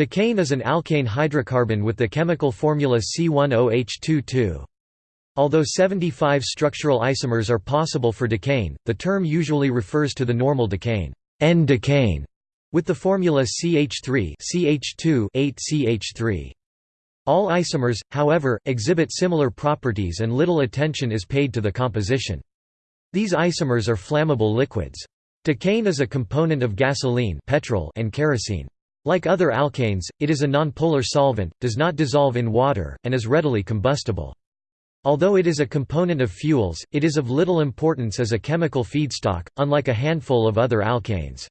Decane is an alkane hydrocarbon with the chemical formula C10H22. Although 75 structural isomers are possible for decane, the term usually refers to the normal decane, N-decane, with the formula CH3 CH2 8CH3. All isomers, however, exhibit similar properties and little attention is paid to the composition. These isomers are flammable liquids. Decane is a component of gasoline petrol and kerosene. Like other alkanes, it is a nonpolar solvent, does not dissolve in water, and is readily combustible. Although it is a component of fuels, it is of little importance as a chemical feedstock, unlike a handful of other alkanes.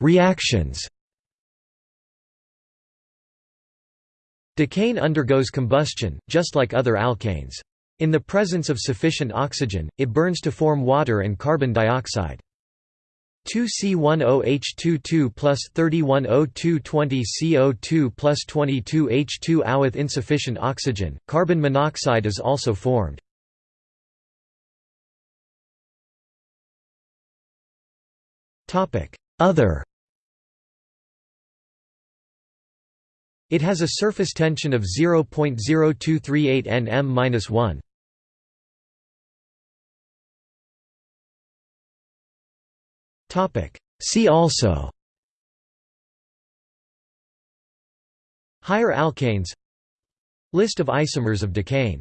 Reactions Decane undergoes combustion, just like other alkanes. In the presence of sufficient oxygen, it burns to form water and carbon dioxide. 2C10H22 plus 31O220 CO2 plus 22H2O with insufficient oxygen, carbon monoxide is also formed. Other It has a surface tension of 0.0238 nm-1. See also Higher alkanes. List of isomers of decane